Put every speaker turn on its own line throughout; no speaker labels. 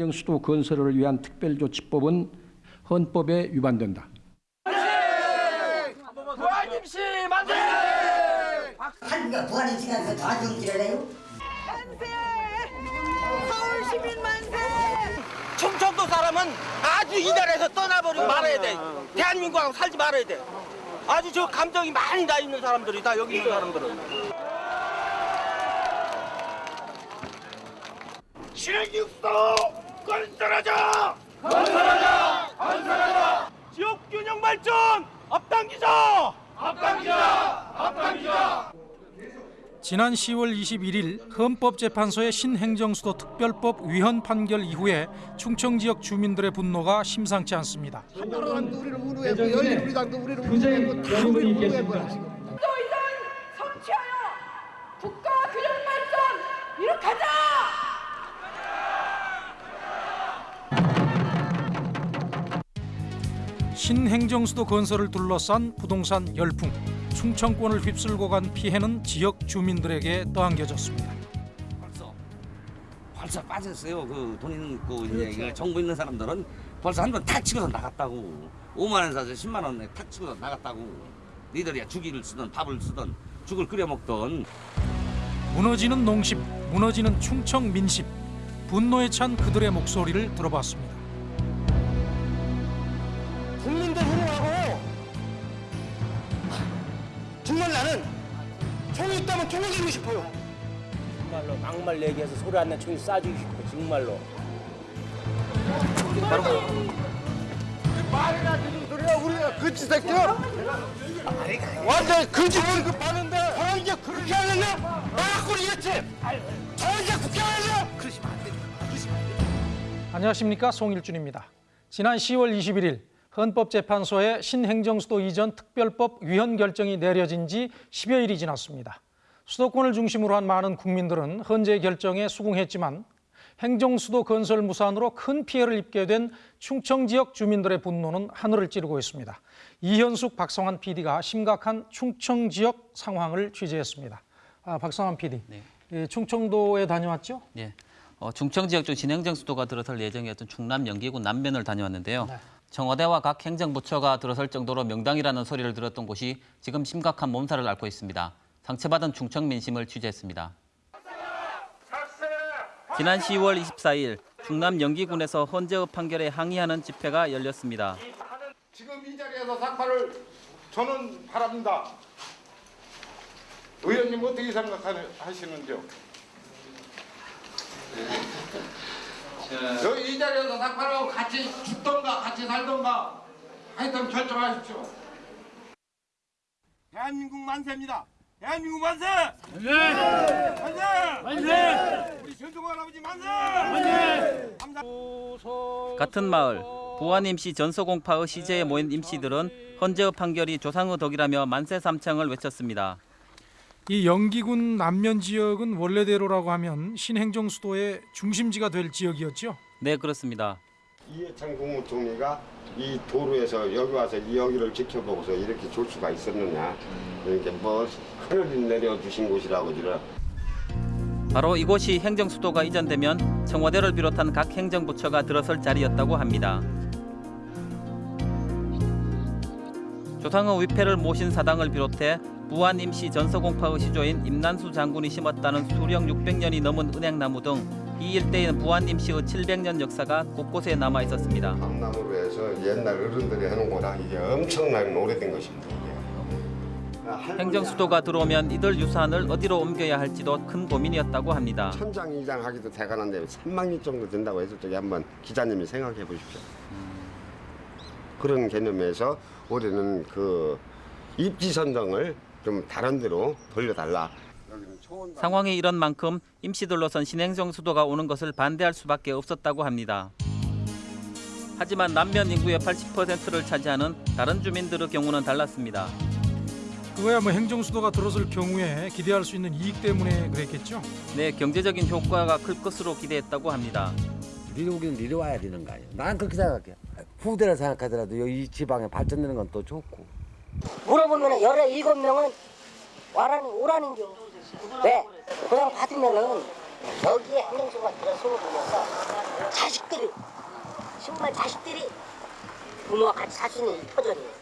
행정 수도 건설을 위한 특별조치법은 헌법에 위반된다.
부활김씨 만세!
한국가 부활의 시간에서 좌정지를 해요?
서울 시민 만세!
충청도 사람은 아주 이 나라에서 떠나버리고 말아야 돼. 대한민국하고 살지 말아야 돼. 아주 저 감정이 많이 나 있는 사람들이 다 여기 있는 사람들은. 신행육도 건설하자! 건설하자! 건설하자! 지역 균형 발전 앞당기자! 앞당기자! 앞당기자!
지난 10월 21일 헌법재판소의 신행정수도 특별법 위헌 판결 이후에 충청 지역 주민들의 분노가 심상치 않습니다.
한나라당도 우리를 우루했고 열린 우리당도 우리를 우루했고 다 우리를 지금.
또 이상 성취하여 국가 균형 발전 이룩하자!
신행정수도 건설을 둘러싼 부동산 열풍, 충청권을 휩쓸고 간 피해는 지역 주민들에게 떠안겨졌습니다.
벌써 벌써 빠졌어요. 그 돈 있고 이제 그 정보 있는 사람들은 벌써 한 번 탁 치고서 나갔다고. 5만 원 사서 10만 원에 탁 치고서 나갔다고. 니들이야 죽이를 쓰던 밥을 쓰던 죽을 끓여 먹던
무너지는 농심, 무너지는 충청 민심, 분노에 찬 그들의 목소리를 들어봤습니다.
총이 있다면 총을 들고 싶어요.
정말로 막말 얘기해서 소리 안낸 총이 쏴주고 싶어 정말로.
말이나 듣는 소리야 우리가 그치 새끼야? 완전 그지 급하는데. 저 이제 그렇게 하려냐 나갖고 이랬지? 저 이제 국회 하려냐 그러시면 안 됩니다. 그러시면 안 됩니다.
안녕하십니까? 송일준입니다. 지난 10월 21일 헌법재판소의 신행정수도 이전 특별법 위헌 결정이 내려진 지 10여일이 지났습니다. 수도권을 중심으로 한 많은 국민들은 헌재 결정에 수긍했지만 행정수도 건설 무산으로 큰 피해를 입게 된 충청 지역 주민들의 분노는 하늘을 찌르고 있습니다. 이현숙, 박성환 PD가 심각한 충청 지역 상황을 취재했습니다. 아, 박성환 PD,
네.
예, 충청도에 다녀왔죠?
예. 어, 충청 지역 중 진행정 수도가 들어설 예정이었던 충남 연기군 남면을 다녀왔는데요.
네.
청와대와 각 행정부처가 들어설 정도로 명당이라는 소리를 들었던 곳이 지금 심각한 몸살을 앓고 있습니다. 상처받은 충청 민심을 취재했습니다. 지난 10월 24일 충남 연기군에서 헌재의 판결에 항의하는 집회가 열렸습니다.
지금 이 자리에서 삭발을 저는 바랍니다 의원님 어떻게 생각하시는지요? 여기 이 자리에서 삭발하고 같이 죽던가 같이 살던가 하여튼 결정하십시오
대한민국 만세입니다. 대한민국 만세! 만세! 만세! 만세! 우리 전종환 아버지 만세! 만세!
같은 마을 부안 임시 전소공파의 시제에 모인 임시들은 헌재의 판결이 조상의 덕이라며 만세 삼창을 외쳤습니다.
이 영기군 남면 지역은 원래대로라고 하면 신행정 수도의 중심지가 될 지역이었죠.
네 그렇습니다.
이해창 국무총리가 이 도로에서 여기 와서 이 여기를 지켜보고서 이렇게 줄 수가 있었느냐 이렇게 뭐 하늘이 내려주신 곳이라고 지라
바로 이곳이 행정수도가 이전되면 청와대를 비롯한 각 행정부처가 들어설 자리였다고 합니다. 조상의 위패를 모신 사당을 비롯해 부안 임시 전서공파의 시조인 임난수 장군이 심었다는 수령 600년이 넘은 은행나무 등 이 일대에는 부안 임시의 700년 역사가 곳곳에 남아 있었습니다.
감나무로 해서 옛날 어른들이 해놓은 거라 이게 엄청나게 오래된 것입니다.
행정수도가 들어오면 이들 유산을 어디로 옮겨야 할지도 큰 고민이었다고 합니다.
천장 이장 하기도 대단한데 3만 리 정도 된다고 했을 적에 한번 기자님이 생각해 보십시오. 그런 개념에서 올해는 그 입지 선정을 좀 다른 데로 돌려달라.
상황이 이런 만큼 임시들로선 신행정 수도가 오는 것을 반대할 수밖에 없었다고 합니다. 하지만 남면 인구의 80%를 차지하는 다른 주민들의 경우는 달랐습니다.
그거야 뭐 행정 수도가 들어설 경우에 기대할 수 있는 이익 때문에 그랬겠죠.
네, 경제적인 효과가 클 것으로 기대했다고 합니다.
내려오기는 내려와야 되는 거예요 난 그렇게 생각해 후대를 생각하더라도 여기 이 지방에 발전되는 건 또 좋고
물어보면 열에 일곱 명은 와라는 오라는 겨 왜? 그냥 받으면은 여기에 행정수가 들어서 오면서 자식들이 정말 자식들이 부모와 같이 이 터전이에요.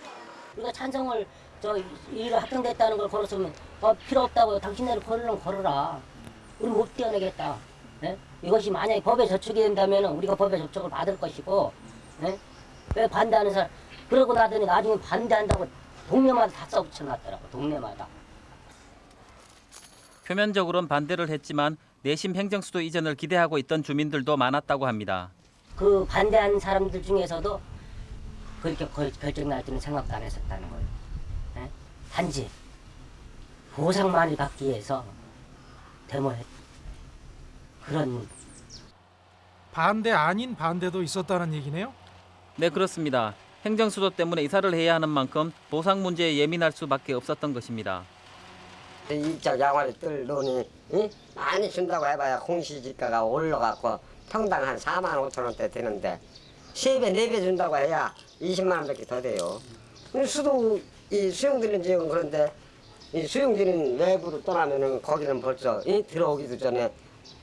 우리가 찬성을 저 일을 합병됐다는 걸 걸었으면 어, 필요 없다고 당신네를 걸으면 걸어라. 우리 못 뛰어내겠다. 예? 이것이 만약에 법에 저촉이 된다면 우리가 법에 저촉을 받을 것이고 예? 왜 반대하는 사람 그러고 나더니 나중에 반대한다고 동네마다 다 써붙여놨더라고 동네마다.
표면적으로는 반대를 했지만 내심 행정수도 이전을 기대하고 있던 주민들도 많았다고 합니다.
그 반대한 사람들 중에서도 그렇게 걸- 결정 날 때는 생각도 안 했었다는 거예요. 예? 단지 보상만을 받기 위해서 데모했 그런
반대 아닌 반대도 있었다는 얘기네요.
네 그렇습니다. 행정수도 때문에 이사를 해야 하는 만큼 보상 문제에 예민할 수밖에 없었던 것입니다.
일적 양화를 뜰 돈이 이? 많이 준다고 해봐야 공시지가가 올라가고 평당 한 4만 5천 원대 되는데 세배네 배 준다고 해야 20만 원밖에 더 돼요. 근데 수도 이 수용되는 지역은 그런데 이 수용되는 외부로 떠나면은 거기는 벌써 이 들어오기도 전에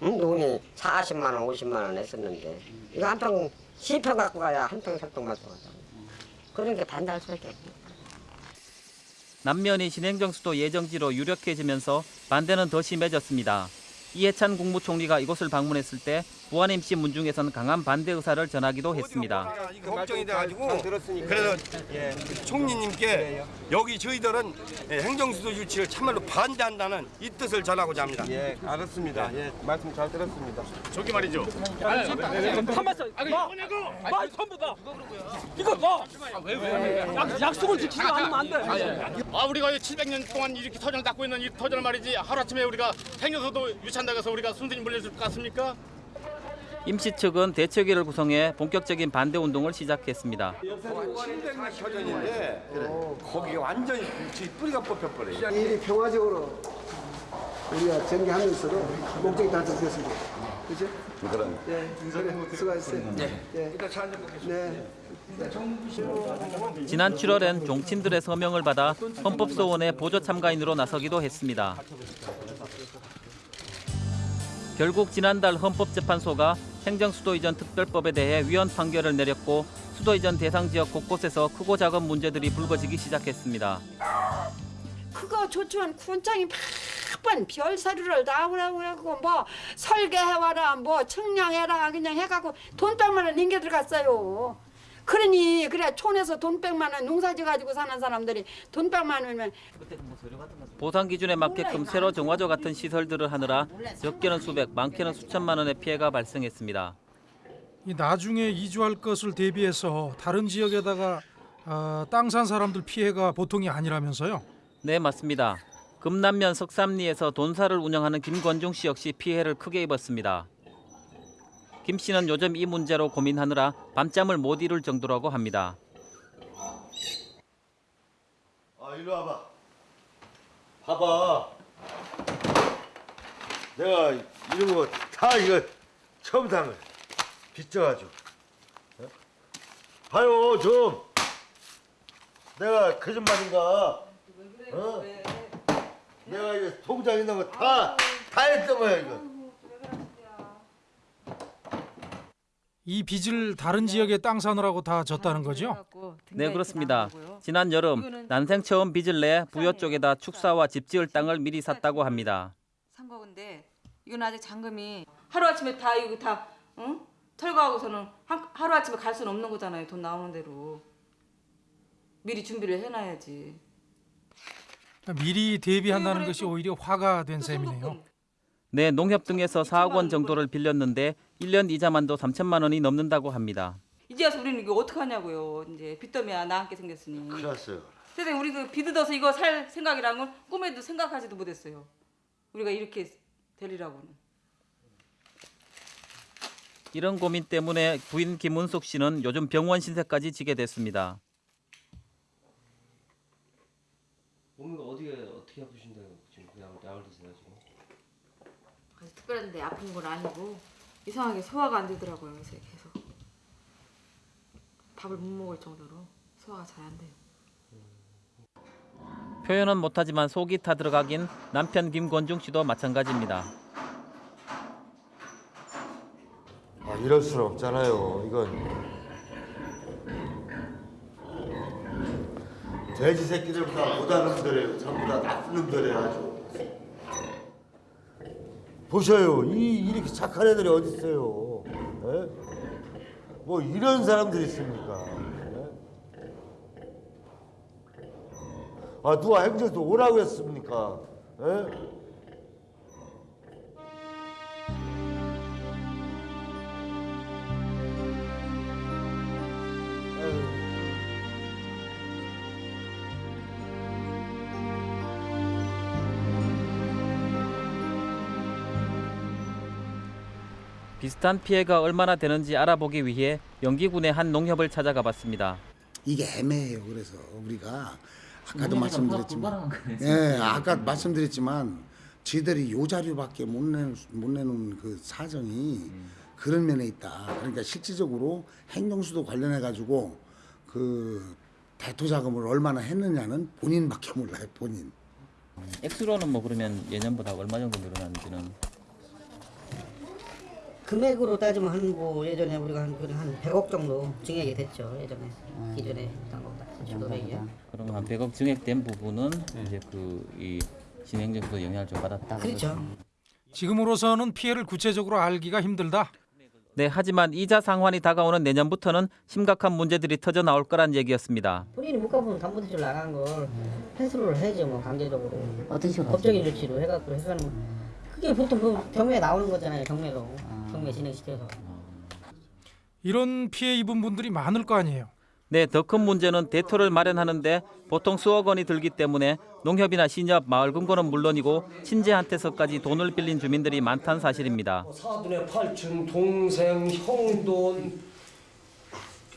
음, 돈이 40만 원, 50만 원 했었는데 이거 한 평, 10평 갖고 가야 한평 살동만 들어가잖아요. 그런 게 반대할 수밖에 없어요.
남면이 신행정수도 예정지로 유력해지면서 반대는 더 심해졌습니다. 이해찬 국무총리가 이곳을 방문했을 때 부안임 씨 문중에선 강한 반대 의사를 전하기도 했습니다.
걱정이 돼가지고 그래서 예, 총리님께 여기 저희들은 예, 행정수도 유치를 참말로 반대한다는 이 뜻을 전하고자 합니다. 예, 알았습니다. 예, 말씀 잘 들었습니다.
저기 말이죠.
마, 마, 전부 다. 이거 뭐? 약, 약속을 지키지 않으면 안 돼.
아 우리가 700년 동안 이렇게 터전을 닦고 있는 이 터전을 말이지 하루아침에 우리가 행여서도 유치한다고 해서 우리가 순순히 물려줄 것 같습니까?
임시 측은 대책위를 구성해 본격적인 반대 운동을 시작했습니다.
700년 터전인데 거기 완전히 지 뿌리가 뽑혀버려요.
일이 평화적으로 우리가 전개하면서도 목적이 달성됐습니다. 그렇죠?
그럼.
예, 그래, 수고하셨어요. 네. 예. 네.
지난 7월엔 종친들의 서명을 받아 헌법소원의 보조 참가인으로 나서기도 했습니다. 결국 지난달 헌법재판소가 행정수도 이전 특별법에 대해 위헌 판결을 내렸고 수도 이전 대상 지역 곳곳에서 크고 작은 문제들이 불거지기 시작했습니다.
그거 조치원 군장이 별서류를 다 하고 뭐 설계해와라 뭐 측량해라 그냥 해갖고 돈 백만 원 링겨 들어갔어요. 그러니 그래 촌에서 돈 백만 원 농사지 가지고 사는 사람들이 돈 백만 원이면
보상 기준에 맞게끔 새로 정화조 같은 시설들을 하느라 적게는 수백, 많게는 수천만 원의 피해가 발생했습니다.
이 나중에 이주할 것을 대비해서 다른 지역에다가 어, 땅산 사람들 피해가 보통이 아니라면서요.
네, 맞습니다. 금남면 석삼리에서 돈사를 운영하는 김권중 씨 역시 피해를 크게 입었습니다. 김 씨는 요즘 이 문제로 고민하느라 밤잠을 못 이룰 정도라고 합니다.
아, 이리 와봐. 봐봐. 내가 이런 거 다 이거 처음부터 한 거야. 빚져가지고. 어? 봐요, 좀. 내가 거짓말인가? 어? 내가 이거 통장 있는 거 다, 다 했던 거야, 이거.
이 빚을 다른 지역에 땅 사느라고 다 졌다는 거죠?
네, 그렇습니다. 지난 여름 난생 처음 빚을 내 부여 쪽에다 축사와 집 지을 땅을 미리 샀다고 합니다.
산 거근데 이건 아직 잔금이 하루 아침에 다 이거 다 응? 철거하고서는 하루 아침에 갈 수는 없는 거잖아요. 돈 나오는 대로 미리 준비를 해놔야지.
미리 대비한다는 것이 오히려 화가 된 셈이네요.
네, 농협 등에서 4억 원 정도를 빌렸는데 1년 이자만도 3천만 원이 넘는다고 합니다.
이제 와서 우리는 이거 어떻게 하냐고요. 이제 빚더미야 나앉게 생겼으니.
그랬어요.
선생님 우리 그 빚어서 이거 살 생각이란 건 꿈에도 생각하지도 못했어요. 우리가 이렇게 되리라고는.
이런 고민 때문에 부인 김은숙 씨는 요즘 병원 신세까지 지게 됐습니다.
몸이 어디가 어떻게 아프신다고 지금 약 약을 드시나 지금?
아주 특별한데 아픈 건 아니고 이상하게 소화가 안 되더라고요. 요새 계속 밥을 못 먹을 정도로 소화가 잘 안 돼요.
표현은 못하지만 속이 타 들어가긴 남편 김권중 씨도 마찬가지입니다.
아, 이럴 수는 없잖아요. 이건 돼지 새끼들보다 못하는 놈들이에요. 전부 다 나쁜 놈들이에요. 아주. 보셔요. 이 이렇게 착한 애들이 어디 있어요? 예? 뭐 이런 사람들이 있습니까? 예? 아 누가 행정도 오라고 했습니까? 예?
비슷한 피해가 얼마나 되는지 알아보기 위해 영기군의 한 농협을 찾아가 봤습니다.
이게 애매해요. 그래서 우리가 아까도 말씀드렸지만, 예, 아까 말씀드렸지만 지들이 요 자료밖에 못 내는 못 내는 그 사정이 그런 면에 있다. 그러니까 실질적으로 행정수도 관련해 가지고 그 대토 자금을 얼마나 했느냐는 본인밖에 몰라요. 본인.
액수로는 뭐 그러면 예년보다 얼마 정도 늘어났는지는
금액으로 따지면 한 뭐 예전에 우리가 한, 그한 100억 정도 증액이 됐죠 예전에 기존에 했던 것보다 1,500이요.
그럼 한 100억 증액된 부분은 이제 그 이 진행정도 영향을 좀 받았다.
그렇죠.
지금으로서는 피해를 구체적으로 알기가 힘들다.
네, 하지만 이자 상환이 다가오는 내년부터는 심각한 문제들이 터져 나올 거란 얘기였습니다.
본인이 물가분 담보대출 나간 걸 회수를 해야죠 뭐 강제적으로
어떤 식으로
법적인 조치로 해갖고 해가는 그게 보통 그 경매에 나오는 거잖아요 경매로 경매 진행시켜서
이런 피해 입은 분들이 많을 거 아니에요.
네, 더 큰 문제는 대토를 마련하는데 보통 수억 원이 들기 때문에 농협이나 신협, 마을 금고는 물론이고 친지한테서까지 돈을 빌린 주민들이 많다는 사실입니다.
사돈의 팔촌, 동생, 형돈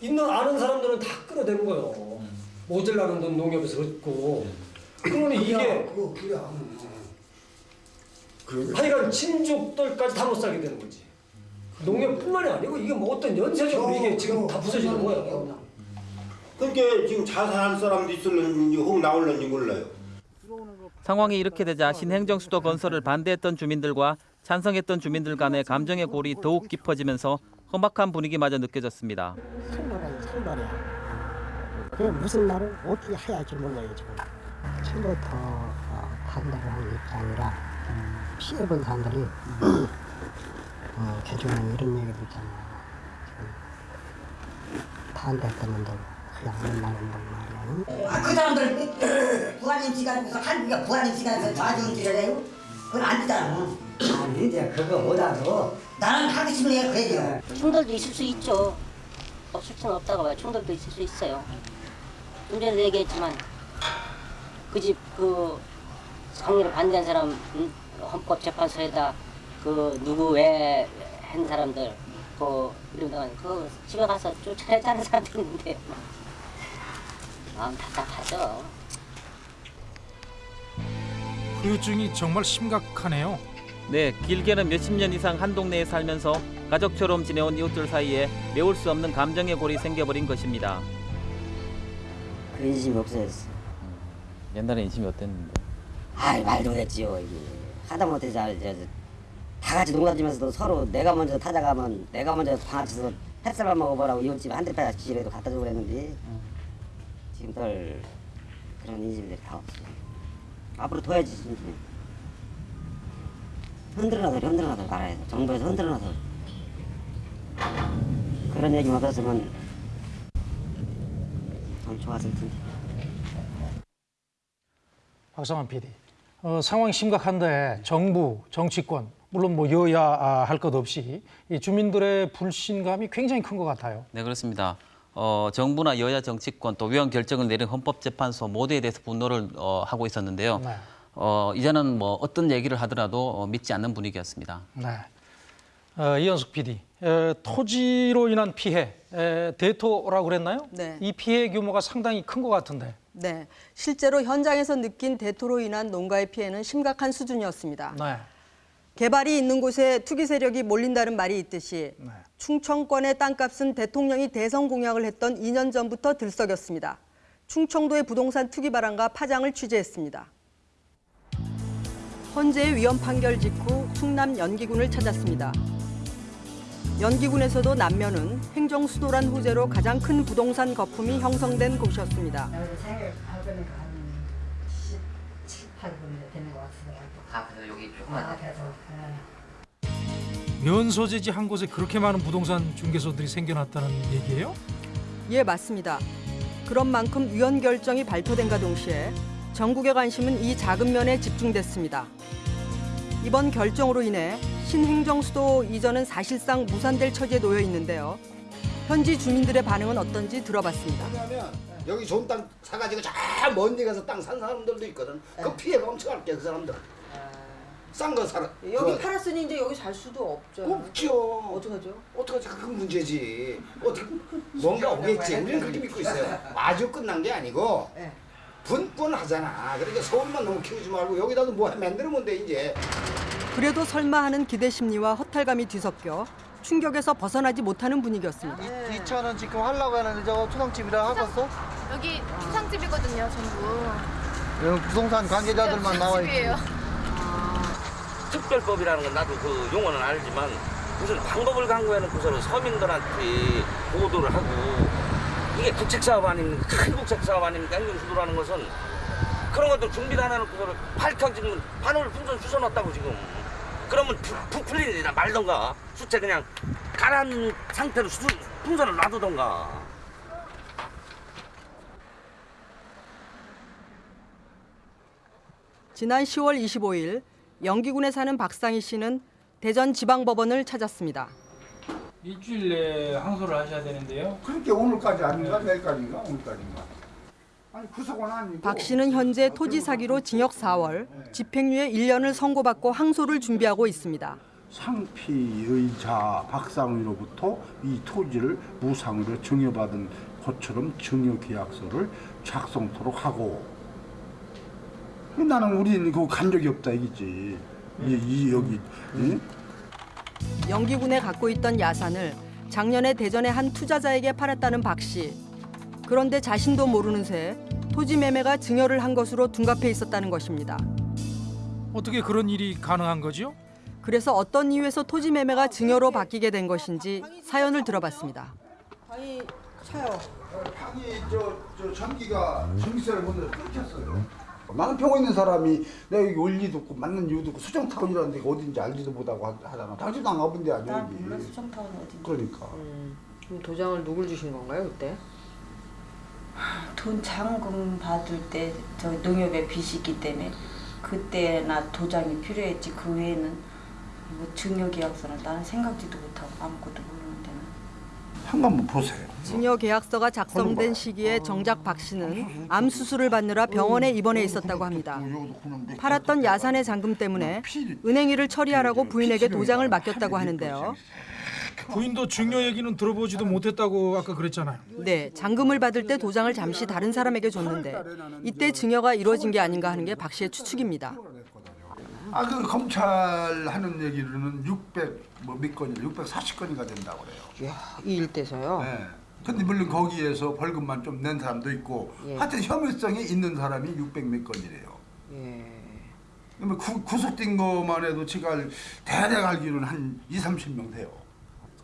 있는 아는 사람들은 다 끌어대는 거예요. 모자라는 돈 농협에서 얻고. 그러니 이게 하여간 친족들까지 다 못 살게 되는 거지. 농협뿐만이 아니고 이게 뭐 어떤 연쇄적으로 이게 지금 다 부서지는 거예요.
그러니까 지금 자살할 사람도 있을는지 혹 나올는지 몰라요.
상황이 이렇게 되자 신행정수도 건설을 반대했던 주민들과 찬성했던 주민들 간의 감정의 골이 더욱 깊어지면서 험악한 분위기마저 느껴졌습니다.
설날이야. 그 무슨 말을 어떻게 해야 할지 몰라요 지금. 처음부터 어, 반대를 하는 입장이라 피해본 사람들이 어, 개중에 이런 얘기도 있잖아요. 지금 반대했는데 그냥 안 나간단 말이야.
아, 그 사람들 부하님 시간에서 한국가 부하님 시간에서 길을 해요? 그건 안 되잖아. 아니 이제 그거보다도 나는 하기 싫은 애가 그래요.
충돌도 있을 수 있죠. 없을 수는 없다고 봐요. 충돌도 있을 수 있어요. 좀 전에 얘기했지만 그 집그 상의를 반대한 사람 음, 헌법재판소에다 그 누구 왜한 사람들 그 이런 그 집에 가서 쫓아내자는 사람도 있는데 마음 답답하죠.
후유증이 정말 심각하네요.
네, 길게는 몇십 년 이상 한 동네에 살면서 가족처럼 지내온 이웃들 사이에 메울 수 없는 감정의 골이 생겨버린 것입니다.
그 인심이 없어졌어.
옛날에 인심이 어땠는데?
아이 말도 못했지요 이게. 하다못해 자, 저, 저, 다 같이 농사지면서도 서로 내가 먼저 타자가면 내가 먼저 방아쳐서 햇살만 먹어보라고 이웃집 한 대파 기지라도 갖다 주고 그랬는데 지금 덜 그런 인심들이 다 없어. 앞으로 더 해야지 진짜. 흔들어놔서 흔들어놔서 말아야 돼. 정부에서 흔들어놔서 그런 얘기만 없었으면 참 좋았을 텐데.
박성환 PD. 어, 상황 심각한데 정부, 정치권, 물론 뭐 여야 아, 할것 없이 이 주민들의 불신감이 굉장히 큰 것 같아요.
네, 그렇습니다. 어, 정부나 여야 정치권 또 위헌 결정을 내린 헌법재판소 모두에 대해서 분노를 어, 하고 있었는데요.
네.
어, 이제는 뭐 어떤 얘기를 하더라도 어, 믿지 않는 분위기였습니다.
네. 어, 이현숙 PD, 에, 토지로 인한 피해, 에, 대토라고 그랬나요?
네.
이 피해 규모가 상당히 큰 것 같은데.
네, 실제로 현장에서 느낀 대토로 인한 농가의 피해는 심각한 수준이었습니다.
네.
개발이 있는 곳에 투기 세력이 몰린다는 말이 있듯이 충청권의 땅값은 대통령이 대선 공약을 했던 2년 전부터 들썩였습니다. 충청도의 부동산 투기 바람과 파장을 취재했습니다. 헌재의 위헌 판결 직후 충남 연기군을 찾았습니다. 연기군에서도 남면은 행정수도란 호재로 가장 큰 부동산 거품이 형성된 곳이었습니다.
생일 발견이가 한 17, 8분 되는 것 같더라고요.
아 그래서 여기
아, 그래서 예.
면 소재지 한 곳에 그렇게 많은 부동산 중개소들이 생겨났다는 얘기예요?
예, 맞습니다. 그런 만큼 위헌 결정이 발표된과 동시에 전국의 관심은 이 작은 면에 집중됐습니다. 이번 결정으로 인해 신행정 수도 이전은 사실상 무산될 처지에 놓여 있는데요. 현지 주민들의 반응은 어떤지 들어봤습니다.
왜냐하면 여기 좋은 땅 사가지고 저먼데 가서 땅 산 사람들도 있거든. 그 피해가 엄청 할게 그 사람들. 싼 거 사라.
여기
그거
팔았으니 이제 여기 살 수도 없죠.
없죠.
어떡하죠?
어떡하지? 그건 문제지. 어떻게 뭔가 오겠지. 우리는 그렇게 믿고 있어요. 아주 끝난 게 아니고 분분하잖아. 그러니까 서울만 너무 키우지 말고 여기다도 뭐 만들면 돼 이제.
그래도 설마 하는 기대 심리와 허탈감이 뒤섞여 충격에서 벗어나지 못하는 분위기였습니다.
2,000원 지금 하려고 하는데 저거 초상집이라 하겠어?
여기 초상집이거든요, 전부.
여기 부동산 관계자들만 나와 있지.
집이에요.
특별법이라는 건 나도 그 용어는 알지만 무슨 방법을 강구해놓고서는 서민들한테 보도를 하고 이게 국책사업 아닙니까? 큰 국책사업 아닙니까? 행정수도라는 것은 그런 것도 준비를 안 해놓고서는 팔탕 지금 반을 풍선 쑤셔놨다고 지금 그러면 부, 부풀리나 말던가 수채 그냥 가라앉은 상태로 수, 풍선을 놔두던가
지난 10월 25일 영기군에 사는 박상희 씨는 대전 지방법원을 찾았습니다.
일주일 내에 항소를 하셔야 되는데요.
그렇게 오늘까지 아닌가 내일까지인가 오늘까지인가. 아니 구속은 아니고.
박 씨는 현재 토지 사기로 징역 4월, 집행유예 1년을 선고받고 항소를 준비하고 있습니다.
상피 의자 박상희로부터 이 토지를 무상으로 증여받은 것처럼 증여계약서를 작성토록 하고 나는 우리는 그거 간 적이 없다 이기지 이, 이 여기 응?
영기군에 갖고 있던 야산을 작년에 대전의 한 투자자에게 팔았다는 박 씨. 그런데 자신도 모르는 새 토지 매매가 증여를 한 것으로 둔갑해 있었다는 것입니다.
어떻게 그런 일이 가능한 거죠?
그래서 어떤 이유에서 토지 매매가 증여로 바뀌게 된 것인지 사연을 들어봤습니다.
방이 차요.
방이 저, 저 전기가 전기세를 못 내서 끊겼어요. 나는 병원 있는 사람이 내가 여기 원리도 없고 맞는 이유도 없고 수정타운이라는 데가 어딘지 알지도 못하고 하- 하잖아. 당신도 안 가본 데 아니야 여기.
수정타운 어디?
그러니까.
그럼 도장을 누굴 주신 건가요 그때?
돈 잔금 받을 때 저 농협에 빚이 있기 때문에 그때나 도장이 필요했지 그 외에는 뭐 증여계약서는 나는 생각지도 못하고 아무것도 모르는데
한번 보세요.
증여 계약서가 작성된 시기에 정작 박 씨는 암 수술을 받느라 병원에 입원해 있었다고 합니다. 팔았던 야산의 잔금 때문에 은행 일을 처리하라고 부인에게 도장을 맡겼다고 하는데요.
부인도 증여 얘기는 들어보지도 못했다고 아까 그랬잖아요.
네, 잔금을 받을 때 도장을 잠시 다른 사람에게 줬는데 이때 증여가 이루어진 게 아닌가 하는 게 박 씨의 추측입니다.
아 그 검찰 하는 얘기로는 600 뭐 몇 건이 640건이가 된다고 그래요.
이 일대서요?
네. 근데 물론 거기에서 벌금만 좀 낸 사람도 있고
예.
하여튼 혐의성이 있는 사람이 600몇 건이래요.
예.
그러면 구, 구속된 것만 해도 지금 대략 알기로는 한 2, 30명 돼요.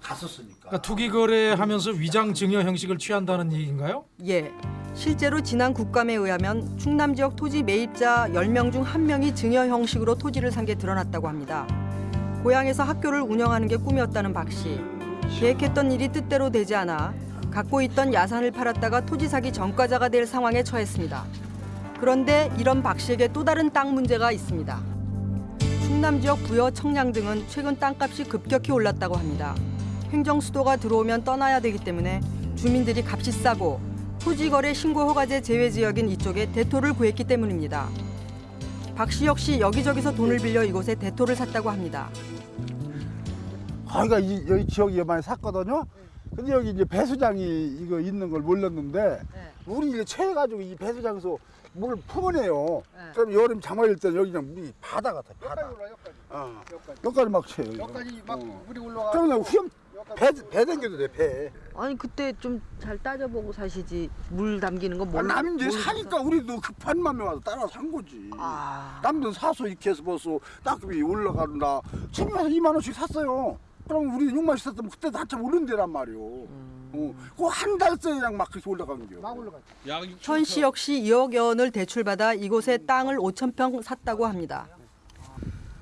갔었으니까.
그러니까 투기 거래하면서 위장 증여 형식을 취한다는 얘기인가요?
예, 실제로 지난 국감에 의하면 충남 지역 토지 매입자 10명 중 1명이 증여 형식으로 토지를 산 게 드러났다고 합니다. 고향에서 학교를 운영하는 게 꿈이었다는 박 씨. 계획했던 일이 뜻대로 되지 않아 갖고 있던 야산을 팔았다가 토지 사기 전과자가 될 상황에 처했습니다. 그런데 이런 박 씨에게 또 다른 땅 문제가 있습니다. 충남 지역 부여, 청량 등은 최근 땅값이 급격히 올랐다고 합니다. 행정 수도가 들어오면 떠나야 되기 때문에 주민들이 값이 싸고 토지 거래 신고 허가제 제외 지역인 이쪽에 대토를 구했기 때문입니다. 박씨 역시 여기저기서 돈을 빌려 이곳에 대토를 샀다고 합니다.
거기가 이, 여기 지역이 많이 샀거든요. 근데 여기 이제 배수장이 이거 있는 걸 몰랐는데 물이 이제 채가지고 이 배수장에서 물을 품어내요. 그럼 여름 장마일 때는 여기 그냥 물이 바다 같아. 바다. 어. 여기까지 막 채요.
여기까지 막 물이 올라가.
그러면 후렴 배, 배 댕겨도 돼 배.
아니 그때 좀 잘 따져보고 사시지 물 담기는 거
아,
몰라.
남이 이제
모르-
사니까 우리도 급한 맘에 와서 따라 산 거지.
아.
남들은 사서 이렇게 해서 벌써 땅값이 올라간다. 처음에 와서 2만 원씩 샀어요. 그럼 우리 6만 있었으면 그때도 한참 오른 데란 말이오. 어, 그한 달 써야 그냥 막 그렇게 올라간 겨. 막 올라가.
현씨 역시 2억여 원을 대출받아 이곳에 땅을 5천 평 샀다고 합니다.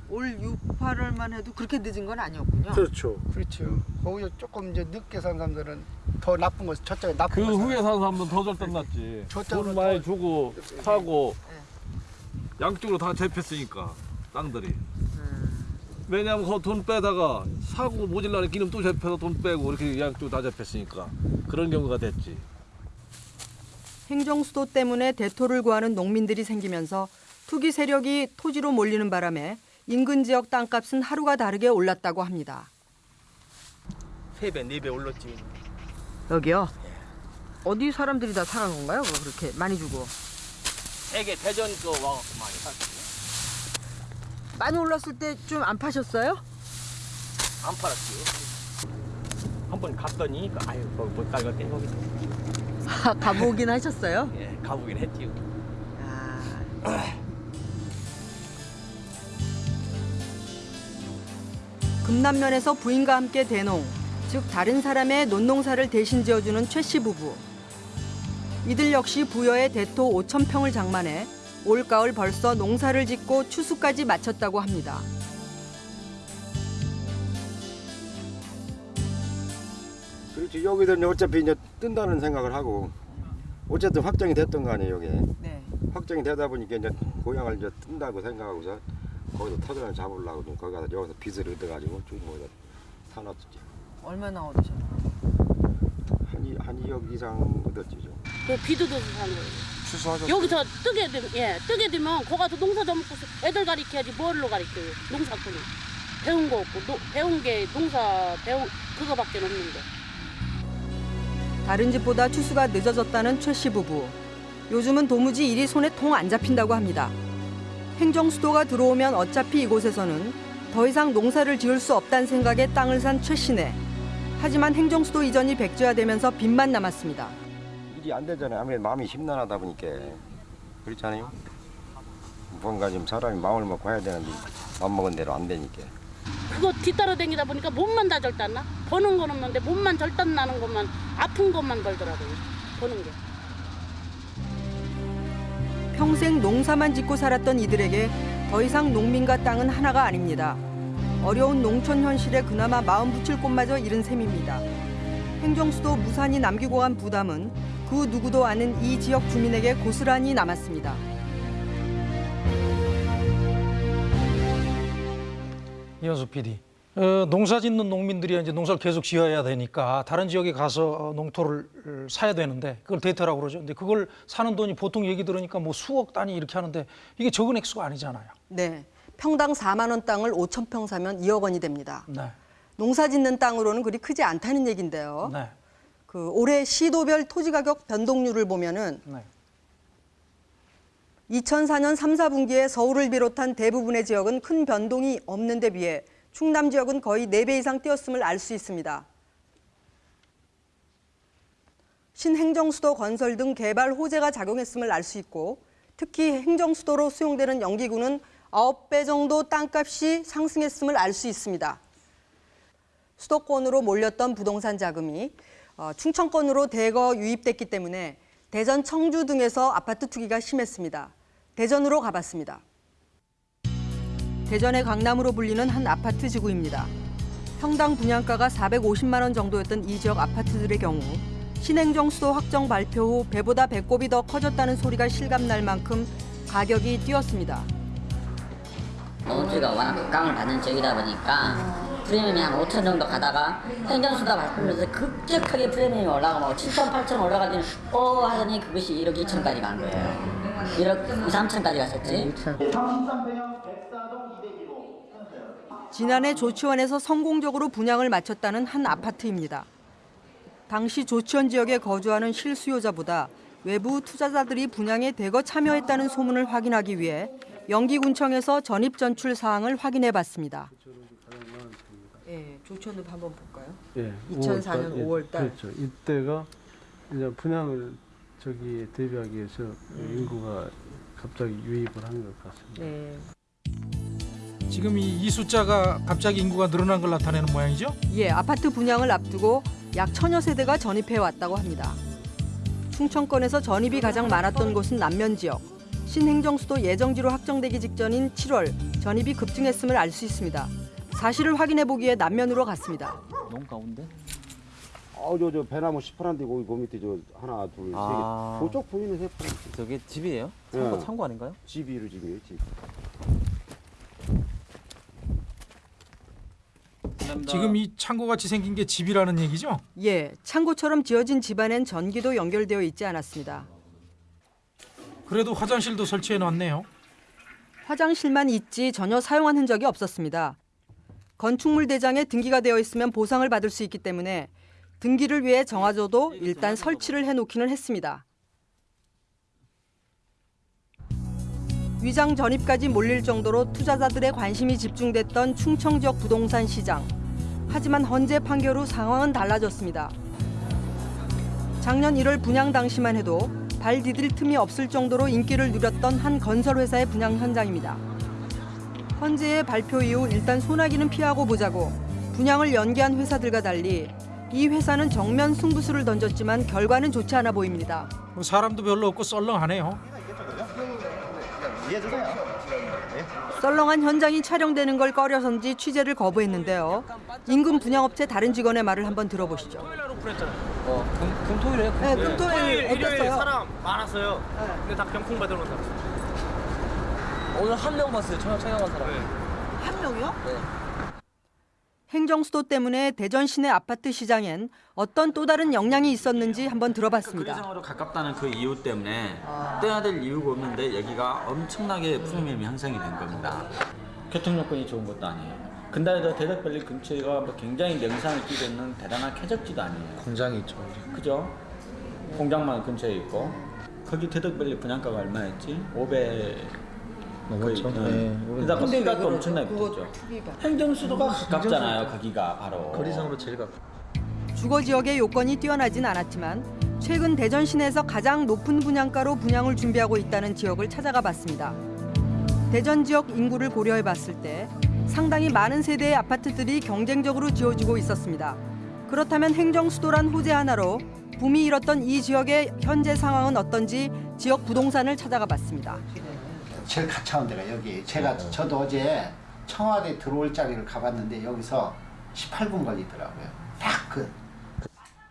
올 6, 8월만 해도 그렇게 늦은 건 아니었군요.
그렇죠.
그렇죠. 거기서 조금 이제 늦게 산 사람들은 더 나쁜 거 저쪽에 나쁜 그거
후에 산 사람들은 더 절단 났지.
저쪽으로
돈 많이 주고 사고 양쪽으로 다 잡혔으니까 땅들이. 왜냐면 그 돈 빼다가 사고 모질라는 기름 또 잡혀서 돈 빼고 이렇게 양쪽 다 잡혔으니까 그런 경우가 됐지.
행정수도 때문에 대토를 구하는 농민들이 생기면서 투기 세력이 토지로 몰리는 바람에 인근 지역 땅값은 하루가 다르게 올랐다고 합니다.
세 배, 네배 올랐지.
여기요? 어디 사람들이 다 사는 건가요? 그렇게 많이 주고.
세계 대전 거 와갖고 많이 샀지.
많이 올랐을 때 좀 안 파셨어요?
안 팔았지. 한번 갔더니 아유 못 가겠대 거기.
아, 가보긴 하셨어요?
예, 가보긴 했지요.
금남면에서 부인과 함께 대농, 즉 다른 사람의 논농사를 대신 지어주는 최 씨 부부. 이들 역시 부여의 대토 5천 평을 장만해 올가을 벌써 농사를 짓고 추수까지 마쳤다고 합니다.
그렇지 여기들은 어차피 이제 뜬다는 생각을 하고 어쨌든 확정이 됐던 거 아니에요 여기
네.
확정이 되다 보니까 이제 고향을 이제 뜬다고 생각하고서 거기서 터전을 잡으려고 좀 거기 가서 여기서 빚을 얻어가지고 쭉 모여 사놨지
얼마나 얻으셨나요?
한, 이- 한 2억 이상 얻었지
좀그 비두도 산 거예요.
추수하셨어요?
여기서 뜨게 되면 예 뜨게 되면 거 가서 농사 져먹고 애들 가리켜야지 뭘로 가리켜요 농사꾼을 배운 거 없고 노, 배운 게 농사 배운 그거밖에 없는데
다른 집보다 추수가 늦어졌다는 최씨 부부. 요즘은 도무지 일이 손에 통 안 잡힌다고 합니다. 행정 수도가 들어오면 어차피 이곳에서는 더 이상 농사를 지을 수 없다는 생각에 땅을 산 최 씨네. 하지만 행정 수도 이전이 백지화되면서 빚만 남았습니다.
일이 안 되잖아요. 아무래도 마음이 심란하다 보니까. 그렇잖아요? 뭔가 좀 사람이 마음을 먹고 해야 되는데 마음 먹은 대로 안 되니까.
그거 뒤따라 다니다 보니까 몸만 다 절단나? 버는 건 없는데 몸만 절단 나는 것만 아픈 것만 걸더라고요. 버는 게.
평생 농사만 짓고 살았던 이들에게 더 이상 농민과 땅은 하나가 아닙니다. 어려운 농촌 현실에 그나마 마음 붙일 곳마저 잃은 셈입니다. 행정수도 무산이 남기고 간 부담은 그 누구도 아는 이 지역 주민에게 고스란히 남았습니다.
이현수 PD. 어, 농사 짓는 농민들이 이제 농사를 계속 지어야 되니까 다른 지역에 가서 어, 농토를 어, 사야 되는데 그걸 대토라고 그러죠. 근데 그걸 사는 돈이 보통 얘기 들으니까 뭐 수억 단위 이렇게 하는데 이게 적은 액수가 아니잖아요.
네, 평당 4만 원 땅을 5천 평 사면 2억 원이 됩니다.
네.
농사 짓는 땅으로는 그리 크지 않다는 얘긴데요.
네.
그 올해 시도별 토지 가격 변동률을 보면은
네.
2004년 3, 4분기에 서울을 비롯한 대부분의 지역은 큰 변동이 없는 데 비해 충남 지역은 거의 4배 이상 뛰었음을 알 수 있습니다. 신행정수도 건설 등 개발 호재가 작용했음을 알 수 있고 특히 행정수도로 수용되는 영기구는 9배 정도 땅값이 상승했음을 알 수 있습니다. 수도권으로 몰렸던 부동산 자금이 어, 충청권으로 대거 유입됐기 때문에 대전, 청주 등에서 아파트 투기가 심했습니다. 대전으로 가봤습니다. 대전의 강남으로 불리는 한 아파트 지구입니다. 평당 분양가가 450만 원 정도였던 이 지역 아파트들의 경우 신행정 수도 확정 발표 후 배보다 배꼽이 더 커졌다는 소리가 실감날 만큼 가격이 뛰었습니다.
농지가 워낙 각광을 받는 지역이다 보니까 프리미엄이 한 5천 정도 가다가 행정수다 바꾸면서 급격하게 프리미엄이 올라가고 7천, 8천 올라가더니 어 하더니 그것이 1억 2천까지 간 거예요. 1억 2, 3천까지 갔었지.
지난해 조치원에서 성공적으로 분양을 마쳤다는 한 아파트입니다. 당시 조치원 지역에 거주하는 실수요자보다 외부 투자자들이 분양에 대거 참여했다는 소문을 확인하기 위해 영기군청에서 전입 전출 사항을 확인해 봤습니다.
예, 조천읍 한번 볼까요?
예,
2004년 5월 달.
그렇죠. 이때가 이제 분양을 저기 대비하기 위해서 인구가 갑자기 유입을 한 것 같습니다.
네.
지금 이, 이 숫자가 갑자기 인구가 늘어난 걸 나타내는 모양이죠?
예, 아파트 분양을 앞두고 약 천여 세대가 전입해 왔다고 합니다. 충청권에서 전입이 가장 많았던 곳은 남면 지역. 신행정수도 예정지로 확정되기 직전인 7월 전입이 급증했음을 알 수 있습니다. 사실을 확인해 보기에 남면으로 갔습니다.
너무 가운데?
어저 저 배나무 시퍼런데 거기 그 밑에 저 하나 둘세 개.
아.
그쪽 보이는 세 개.
저게 집이에요? 창고,
네.
창고 아닌가요?
집이로 집이에요 집.
지금 이 창고같이 생긴 게 집이라는 얘기죠?
예, 창고처럼 지어진 집안엔 전기도 연결되어 있지 않았습니다.
그래도 화장실도 설치해 놨네요.
화장실만 있지 전혀 사용한 흔적이 없었습니다. 건축물 대장에 등기가 되어 있으면 보상을 받을 수 있기 때문에 등기를 위해 정화조도 일단 설치를 해놓기는 했습니다. 위장 전입까지 몰릴 정도로 투자자들의 관심이 집중됐던 충청 지역 부동산 시장. 하지만 헌재 판결 후 상황은 달라졌습니다. 작년 1월 분양 당시만 해도 발 디딜 틈이 없을 정도로 인기를 누렸던 한 건설회사의 분양 현장입니다. 헌재의 발표 이후 일단 소나기는 피하고 보자고 분양을 연기한 회사들과 달리 이 회사는 정면 승부수를 던졌지만 결과는 좋지 않아 보입니다.
뭐 사람도 별로 없고 썰렁하네요.
썰렁한 현장이 촬영되는 걸 꺼려선지 취재를 거부했는데요. 인근 분양업체 다른 직원의 말을 한번 들어보시죠.
어, 금, 금토일에
네, 금토일 어땠어요?
사람 많았어요. 근데 다 병풍 받으러 온 사람.
오늘 한 명 봤어요. 촬영, 촬영한 사람.
한 명이요?
네.
행정수도 때문에 대전 시내 아파트 시장엔 어떤 또 다른 영향이 있었는지 한번 들어봤습니다.
거리상으로 가깝다는 그 이유 때문에 떼야 될 이유가 없는데 여기가 엄청나게 프리미엄이 향상이 된 겁니다. 교통 여건이 좋은 것도 아니에요. 근데도 대덕밸리 근처가 뭐 굉장히 명상을 띠고 있는 대단한 쾌적지도 아니에요.
공장이 있죠.
그죠? 공장만 근처에 있고 거기 대덕밸리 분양가가 얼마였지? 500
넘었죠.
거의,
네,
응.
오백
그러다
넘었죠.
값도 엄청나게 붙었죠. 행정수도가 가깝잖아요. 거기가 바로.
거리상으로 제일 가깝.
주거 지역의 요건이 뛰어나진 않았지만 최근 대전 시내에서 가장 높은 분양가로 분양을 준비하고 있다는 지역을 찾아가 봤습니다. 대전 지역 인구를 고려해 봤을 때 상당히 많은 세대의 아파트들이 경쟁적으로 지어지고 있었습니다. 그렇다면 행정 수도란 호재 하나로 붐이 일었던 이 지역의 현재 상황은 어떤지 지역 부동산을 찾아가 봤습니다.
제일 가까운 데가 여기. 제가 저도 어제 청와대 들어올 자리를 가봤는데 여기서 18분 걸리더라고요. 딱 그.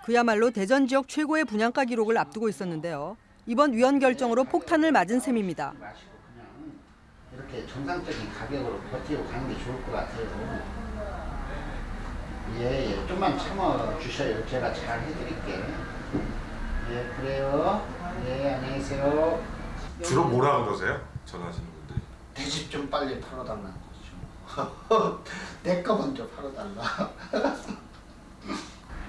그야말로 대전 지역 최고의 분양가 기록을 앞두고 있었는데요. 이번 위원 결정으로 폭탄을 맞은 셈입니다.
이렇게 정상적인 가격으로 버티고 가는 게 좋을 것 같아요. 예, 예. 좀만 참아 주셔요. 제가 잘 해드릴게. 예, 그래요. 예, 안녕히 계세요.
주로 뭐라 그러세요? 전화하시는 분들이.
내 집 좀 빨리 팔아달라는 거죠. 내거 먼저 팔아달라.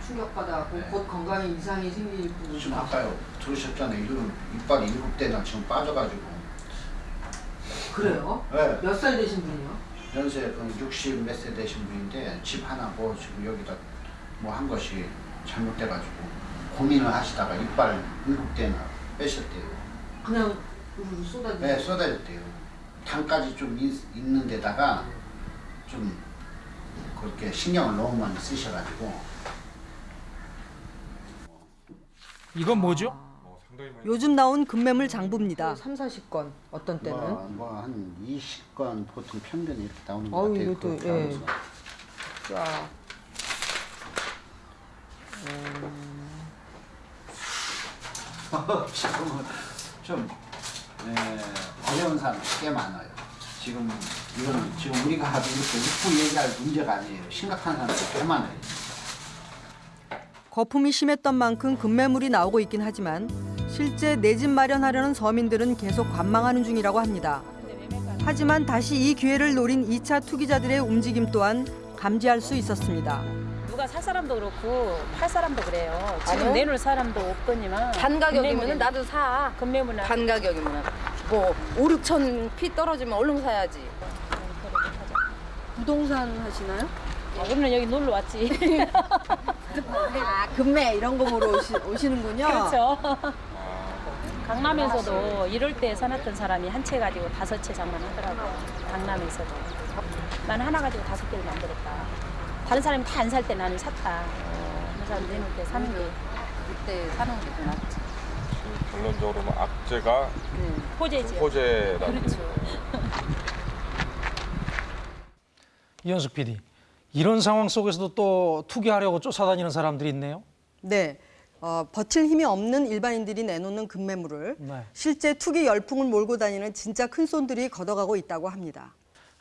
충격받아갖고 곧 건강에 이상이 생길 분이
지금 아까요 들으셨잖아요. 이름 이빨이 일곱 대나 지금 빠져가지고.
그래요?
네.
몇 살 되신 분이요?
연세 그 60 몇 세 되신 분인데 집 하나 뭐 지금 여기다 뭐 한 것이 잘못돼가지고 고민을 하시다가 이빨 일곱 대나 빼셨대요.
그냥 쏟아지.
네, 쏟아졌대요. 당까지 좀 있, 있는 데다가 좀 그렇게 신경을 너무 많이 쓰셔가지고
이건 뭐죠?
요즘 나온 금매물 장부입니다. 3, 40건 어떤
뭐한 20건 보통 평균 이렇게 나오는 것
아우,
같아요.
이것도,
그
예. 자.
지금은 좀 예, 어려운 사람 꽤 많아요. 지금 이건 지금 우리가 이렇게 웃고 얘기할 문제가 아니에요. 심각한 사람들 꽤 많아요.
거품이 심했던 만큼 급매물이 나오고 있긴 하지만 실제 내 집 마련하려는 서민들은 계속 관망하는 중이라고 합니다. 하지만 다시 이 기회를 노린 2차 투기자들의 움직임 또한 감지할 수 있었습니다.
누가 살 사람도 그렇고 팔 사람도 그래요. 지금
아니요?
내놓을 사람도 없거니만
반 가격이면 나도 사.
금매물은
반 가격이면 뭐 5, 6천 피 떨어지면 얼른 사야지.
부동산 하시나요?
아, 우리는 여기 놀러 왔지.
아, 금매 이런 거 보러 오시, 오시는군요.
그렇죠. 강남에서도 이럴 때 사놨던 사람이 한 채 가지고 다섯 채 장만하더라고. 강남에서도.
나는 하나 가지고 다섯 개를 만들었다. 다른 사람이 다 안 살 때 나는 샀다. 그래서 내놓을 때 사는 게 그때 사는 게 더 낫지.
결론적으로 뭐 악재가
호재지요.
호재라는
그렇죠.
이현숙 PD, 이런 상황 속에서도 또 투기하려고 쫓아다니는 사람들이 있네요.
네. 어, 버틸 힘이 없는 일반인들이 내놓는 급매물을
네.
실제 투기 열풍을 몰고 다니는 진짜 큰 손들이 걷어가고 있다고 합니다.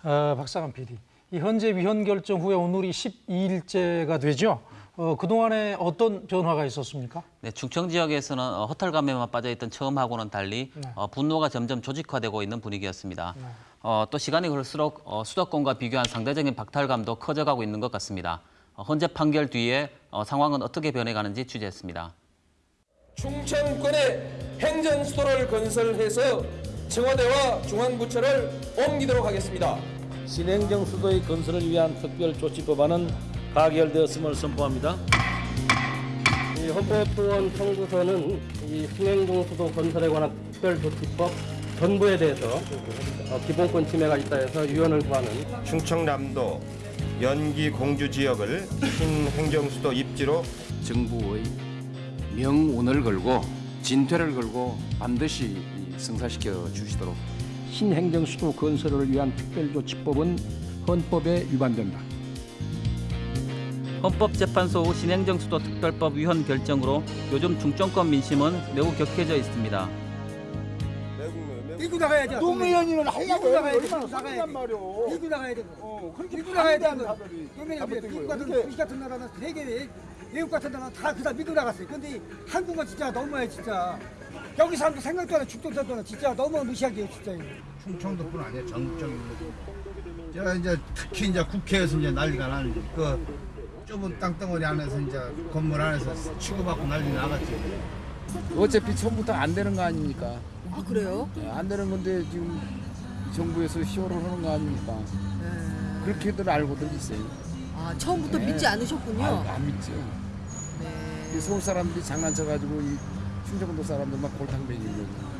어, 박상환 PD, 이 현재 위헌 결정 후에 오늘이 12일째가 되죠. 어, 그동안에 어떤 변화가 있었습니까?
네, 충청 지역에서는 어, 허탈감에만 빠져있던 처음하고는 달리
네.
어, 분노가 점점 조직화되고 있는 분위기였습니다.
네.
어, 또 시간이 갈수록 어, 수도권과 비교한 상대적인 박탈감도 커져가고 있는 것 같습니다. 어, 헌재 판결 뒤에 어, 상황은 어떻게 변해가는지 취재했습니다.
충청권에 행정수도를 건설해서 청와대와 중앙부처를 옮기도록 하겠습니다.
신행정 수도의 건설을 위한 특별조치법안은 가결되었음을 선포합니다.
이 헌법소원 청구서는 이 신행정수도 건설에 관한 특별조치법 전부에 대해서 어, 기본권 침해가 있다 해서 유언을 구하는
충청남도 연기 공주 지역을 신행정수도 입지로
정부의 명운을 걸고 진퇴를 걸고 반드시 이 성사시켜 주시도록
신행정수도 건설을 위한 특별조치법은 헌법에 위반된다.
헌법재판소 후 신행정수도 특별법 위헌 결정으로 요즘 중정권 민심은 매우 격해져 있습니다.
노무현이는 하려고
나가야 돼.
얼마나
밀고 나가야 돼.
말이오.
밀고 나가야 돼.
어, 그렇게
밀고 나가야 돼. 미국
거예요.
같은
이렇게
미국 같은 나라는 세계 외국 같은 나라는 다 그다 밀고 나갔어요. 근데 한국은 진짜 너무해 진짜. 여기 사람도 생각도 안 해. 죽도 살도 안 해. 진짜 너무 무시하게 진짜.
충청도뿐 아니야 전국적인 제가 이제 특히 이제 국회에서 이제 난리가 나는 그 좁은 땅덩어리 안에서 이제 건물 안에서 치고받고 난리 나갔지.
어차피 처음부터 안 되는 거 아닙니까?
아 그래요?
예, 안 되는 건데 지금 정부에서 시효를 하는 거 아닙니까? 그렇게들 알고들 있어요.
아 처음부터
네.
믿지 않으셨군요.
아, 안 믿죠.
네.
이 서울 사람들이 장난쳐가지고 이 충청도 사람들 막 골탕 먹이는 거죠.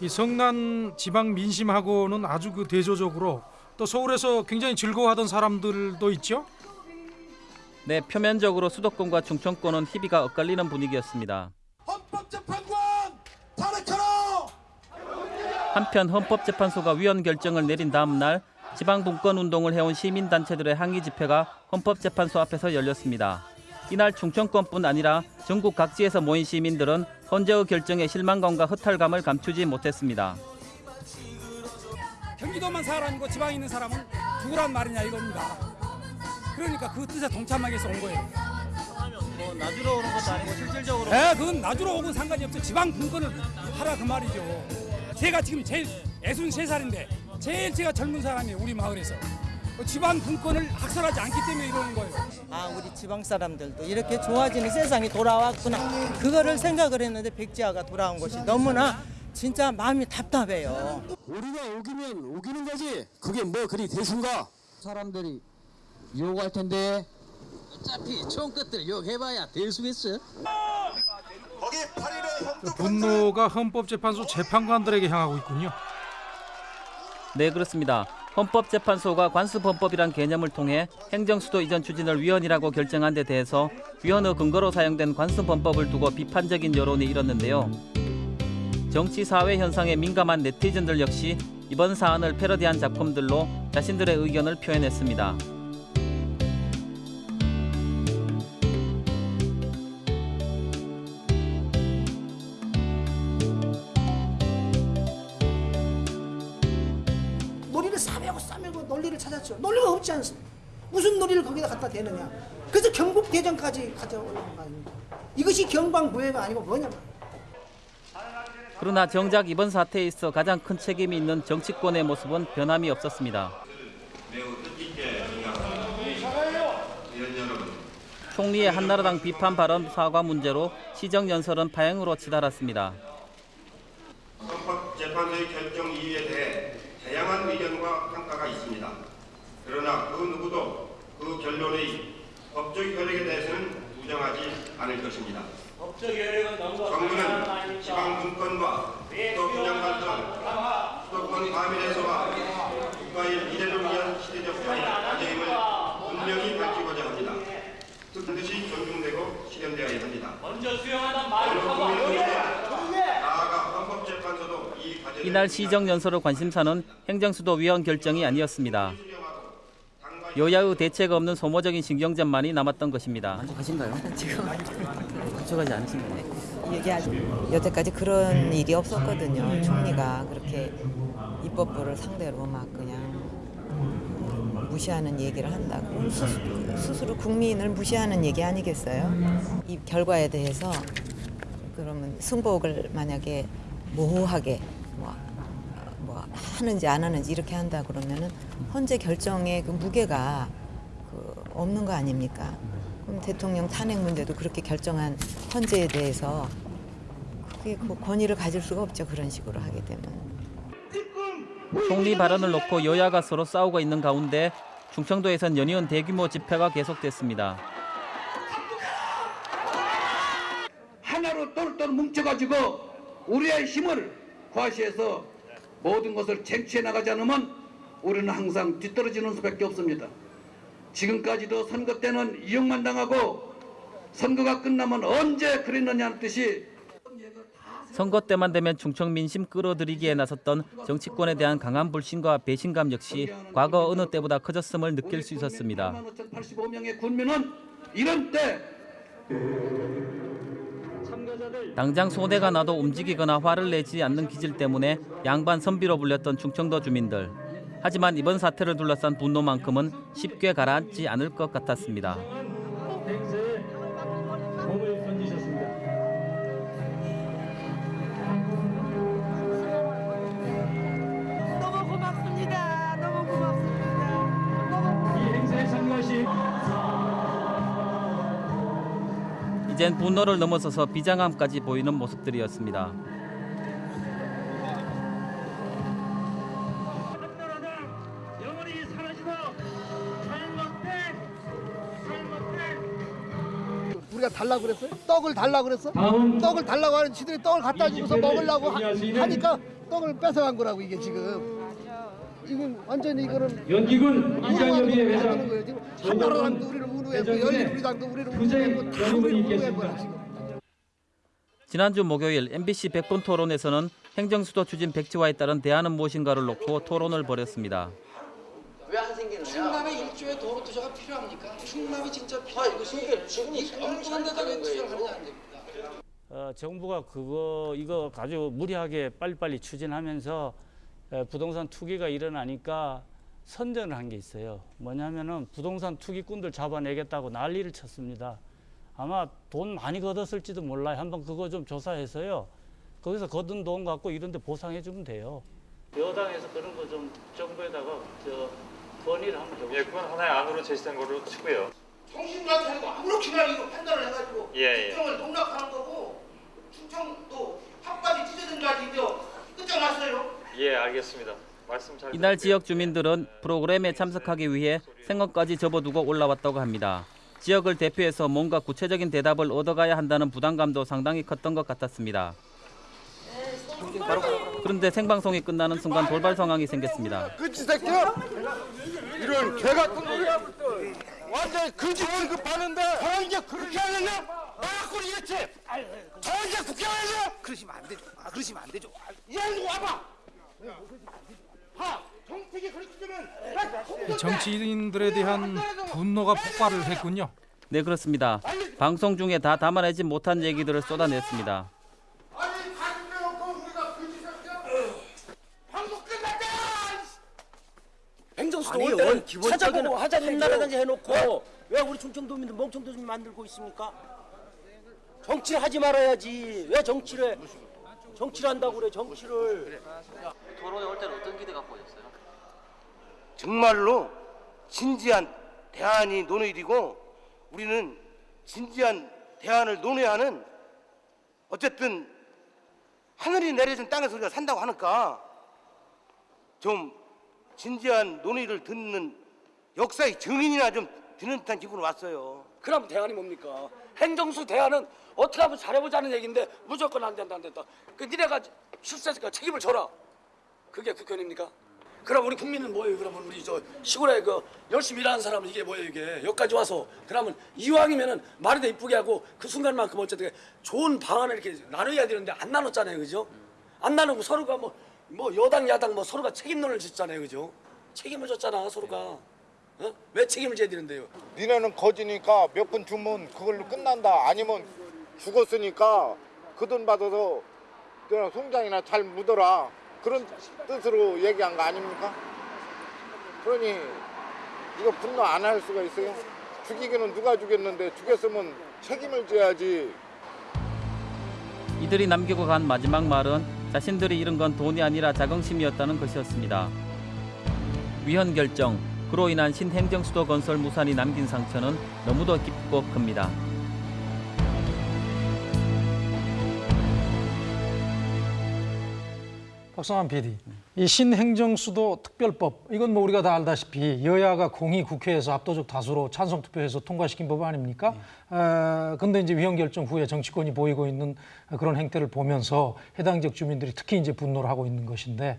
이 성난 지방 민심하고는 아주 그 대조적으로 또 서울에서 굉장히 즐거워하던 사람들도 있죠.
네, 표면적으로 수도권과 충청권은 희비가 엇갈리는 분위기였습니다. 한편 헌법재판소가 위헌 결정을 내린 다음 날 지방 분권 운동을 해온 시민단체들의 항의 집회가 헌법재판소 앞에서 열렸습니다. 이날 충청권뿐 아니라 전국 각지에서 모인 시민들은 헌재의 결정에 실망감과 허탈감을 감추지 못했습니다.
경기도만 사람이고 지방에 있는 사람은 누구란 말이냐 이겁니다. 그러니까 그 뜻에 동참하기 위해서 온 거예요.
뭐 놔주러 오는 것도 아니고 실질적으로
네, 그건 놔주러 오건 상관이 없죠. 지방 분권을 하라 그 말이죠. 제가 지금 제일 애순 세 살인데 제일 제가 젊은 사람이에요 우리 마을에서. 그 지방 분권을 학살하지 않기 때문에 이러는 거예요.
아 우리 지방 사람들도 이렇게 좋아지는 세상이 돌아왔구나 그거를 생각을 했는데 백지화가 돌아온 것이 너무나 진짜 마음이 답답해요.
우리가 우기면 우기는 거지. 그게 뭐 그리 대순가? 사람들이 욕할 텐데. 어차피 처음 것들 욕해봐야 대수겠어.
그 분노가 헌법재판소 재판관들에게 향하고 있군요.
네, 그렇습니다. 헌법재판소가 관습헌법이란 개념을 통해 행정수도 이전 추진을 위헌이라고 결정한 데 대해서 위헌의 근거로 사용된 관습헌법을 두고 비판적인 여론이 일었는데요. 정치 사회 현상에 민감한 네티즌들 역시 이번 사안을 패러디한 작품들로 자신들의 의견을 표현했습니다.
찾았죠. 논리가 없지 않습니까? 무슨 논리를 거기다 갖다 대느냐. 그래서 경국 대전까지 가져오는 거 아닙니까? 이것이 경방부회가 아니고 뭐냐.
그러나 정작 이번 사태에 있어 가장 큰 책임이 있는 정치권의 모습은 변함이 없었습니다. 총리의 한나라당 비판 발언 사과 문제로 시정 연설은 파행으로 치달았습니다.
헌법재판소의 결정 이유에 대해 다양한 의견과. 그러나 그 누구도 그 결론의 법적 효력에 대해서는 부정하지 않을 것입니다. 정부는 지방분권과 수도분양발전, 수도권 과밀해소와 국가의 미래를 위한 시대적 과제임을 분명히 밝히고자 합니다. 반드시 존중되고 실현되어야 합니다. 먼저 수용하는 말을
이날 시정연설의 관심사는 행정수도위원 결정이 아니었습니다. 여야의 대책 없는 소모적인 신경전만이 남았던 것입니다.
만족하신가요?
지금
만족하지 않으신가요?
얘기하죠. 여태까지 그런 일이 없었거든요. 총리가 그렇게 입법부를 상대로 막 그냥 무시하는 얘기를 한다고 스스로, 스스로 국민을 무시하는 얘기 아니겠어요? 이 결과에 대해서 그러면 승복을 만약에 모호하게 뭐, 뭐 하는지 안 하는지 이렇게 한다 그러면은 헌재 결정의 그 무게가 그 없는 거 아닙니까? 그럼 대통령 탄핵 문제도 그렇게 결정한 헌재에 대해서 그게 그 권위를 가질 수가 없죠 그런 식으로 하게 되면.
총리 발언을 놓고 여야가 서로 싸우고 있는 가운데 충청도에선 연이은 대규모 집회가 계속됐습니다.
하나로 똘똘 뭉쳐가지고 우리의 힘을 과시해서 모든 것을 쟁취해 나가지 않으면 우리는 항상 뒤떨어지는 수밖에 없습니다. 지금까지도 선거 때는 이용만 당하고 선거가 끝나면 언제 그랬느냐는 뜻이
선거 때만 되면 충청 민심 끌어들이기에 나섰던 정치권에 대한 강한 불신과 배신감 역시 과거 어느 때보다 커졌음을 느낄 수 있었습니다.
85명의 군민은 이런 때
당장 소대가 나도 움직이거나 화를 내지 않는 기질 때문에 양반 선비로 불렸던 충청도 주민들. 하지만 이번 사태를 둘러싼 분노만큼은 쉽게 가라앉지 않을 것 같았습니다. 이젠 분노를 넘어서서 비장함까지 보이는 모습들이었습니다.
우리가 달라고 그랬어요? 떡을 달라고 그랬어? 떡을 달라고 하는 지들이 떡을 갖다
집회를
먹으려고 하, 하니까 떡을 뺏어간 거라고 이게 지금 이건 완전히 이거는
연기군 이장협의회 회장
거예요 지금 한나라당도 우리를 우루했고
회장님의
열린우리당도 우리를
투쟁
우루했고 다 우리를. 거야 지금
지난주 목요일 MBC 백분 토론에서는 행정수도 추진 백지화에 따른 대안은 무엇인가를 놓고 토론을 벌였습니다.
왜 안 생기느냐? 충남에 일조의 도로 투자가 필요합니까? 충남이 진짜 필요한 것이 지금 이 엉뚱한 데다가 투자를 하면 안 됩니다.
어, 정부가 그거 이거 아주 무리하게 빨리빨리 추진하면서 에, 부동산 투기가 일어나니까 선전을 한 게 있어요. 뭐냐면은 부동산 투기꾼들 잡아내겠다고 난리를 쳤습니다. 아마 돈 많이 걷었을지도 몰라요. 한번 그거 좀 조사해서요. 거기서 거둔 돈 갖고 이런 데 보상해 주면 돼요. 여당에서 그런 거 좀 정부에다가 저 건의를 한번 좀
예, 그건 하나의 안으로 제시된 거로 치고요.
정신같아고 아무렇게나 이거 판단을 해가지고
예, 예.
충청을 농락하는 거고 충청도 핫바지 찢어진다지 이거 끝장났어요.
예, 알겠습니다. 말씀 잘
이날 지역 주민들은 프로그램에 참석하기 위해 생업까지 접어두고 올라왔다고 합니다. 지역을 대표해서 뭔가 구체적인 대답을 얻어가야 한다는 부담감도 상당히 컸던 것 같았습니다. 그런데 생방송이 끝나는 순간 돌발 상황이 생겼습니다.
그치 새끼야? 이런 개 같은 놈이야 완전히 그지 취급하는데 저 이제 그렇게 하느냐? 나갖고 이랬지? 저 이제 국회의원이야? 그러시면 안 되죠 아, 그러시면 안 되죠 이 양도 와봐 하! 되면
정치인들에 대한 분노가 폭발을 했군요.
네 그렇습니다. 방송 중에 다 담아내지 못한 얘기들을 쏟아냈습니다.
행정수도
아니, 원- 기본적인
하자는
한나라든지
얘기죠.
해놓고 왜 우리 충청도민들 멍청도 좀 만들고 있습니까? 정치를 하지 말아야지. 왜 정치를 해? 정치를 한다고 그래 정치를.
토론에 올 때는 어떤 기대 갖고 오셨어요?
정말로 진지한 대안이 논의되고 우리는 진지한 대안을 논해야 하는 어쨌든 하늘이 내려준 땅에서 우리가 산다고 하니까 좀 진지한 논의를 듣는 역사의 증인이나 좀 드는 듯한 기분이 왔어요. 그럼 대안이 뭡니까? 행정수 대안은 어떻게 하면 잘해보자는 얘기인데 무조건 안 된다 안 된다. 그 니네가 실세니까 책임을 져라. 그게 국회의원입니까? 그럼 우리 국민은 뭐예요? 그러면 우리 저 시골에 그 열심히 일하는 사람은 이게 뭐예요 이게 여기까지 와서 그러면 이왕이면은 말이 더 이쁘게 하고 그 순간만큼 어쨌든 좋은 방안을 이렇게 나눠야 되는데 안 나눴잖아요, 그죠? 안 나누고 서로가 뭐
뭐 여당 야당 뭐 서로가 책임론을 짓잖아요, 그죠? 책임을 졌잖아 서로가. 어? 왜 책임을 져야 되는데요?
니네는 거지니까 몇 푼 주면 그걸로 끝난다. 아니면 죽었으니까 그 돈 받아서 그냥 송장이나 잘 묻어라. 그런 뜻으로 얘기한 거 아닙니까? 그러니 이거 분노 안 할 수가 있어요? 죽이기는 누가 죽였는데 죽였으면 책임을 져야지.
이들이 남기고 간 마지막 말은 자신들이 잃은 건 돈이 아니라 자긍심이었다는 것이었습니다. 위헌 결정, 그로 인한 신행정 수도 건설 무산이 남긴 상처는 너무도 깊고 큽니다.
박성환 PD, 이 신행정수도 특별법 이건 뭐 우리가 다 알다시피 여야가 공히 국회에서 압도적 다수로 찬성 투표해서 통과시킨 법 아닙니까? 어, 근데 이제 위헌 결정 후에 정치권이 보이고 있는 그런 행태를 보면서 해당 지역 주민들이 특히 이제 분노를 하고 있는 것인데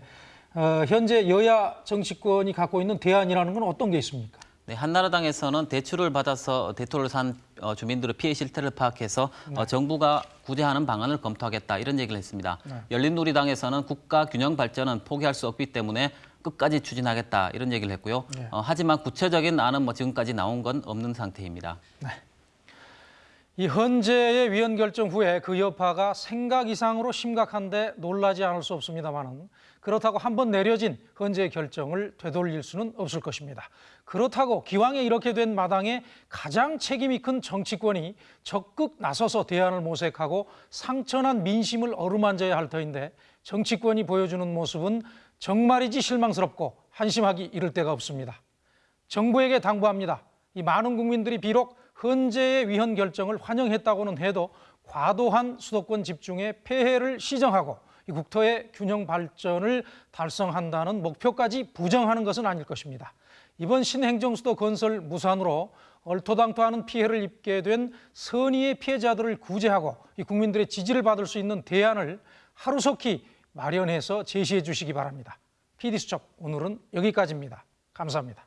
어, 현재 여야 정치권이 갖고 있는 대안이라는 건 어떤 게 있습니까?
네, 한나라당에서는 대출을 받아서 대토를 산 어, 주민들의 피해 실태를 파악해서 어, 정부가 구제하는 방안을 검토하겠다 이런 얘기를 했습니다.
네.
열린우리당에서는 국가 균형 발전은 포기할 수 없기 때문에 끝까지 추진하겠다 이런 얘기를 했고요.
네.
어, 하지만 구체적인 안은 뭐 지금까지 나온 건 없는 상태입니다.
이 헌재의 위헌 결정 후에 그 여파가 생각 이상으로 심각한데 놀라지 않을 수 없습니다만은 그렇다고 한 번 내려진 헌재의 결정을 되돌릴 수는 없을 것입니다. 그렇다고 기왕에 이렇게 된 마당에 가장 책임이 큰 정치권이 적극 나서서 대안을 모색하고 상처난 민심을 어루만져야 할 터인데 정치권이 보여주는 모습은 정말이지 실망스럽고 한심하기 이를 데가 없습니다. 정부에게 당부합니다. 이 많은 국민들이 비록 헌재의 위헌 결정을 환영했다고는 해도 과도한 수도권 집중에 폐해를 시정하고 이 국토의 균형 발전을 달성한다는 목표까지 부정하는 것은 아닐 것입니다. 이번 신행정수도 건설 무산으로 얼토당토하는 피해를 입게 된 선의의 피해자들을 구제하고 이 국민들의 지지를 받을 수 있는 대안을 하루속히 마련해서 제시해 주시기 바랍니다. PD수첩 오늘은 여기까지입니다. 감사합니다.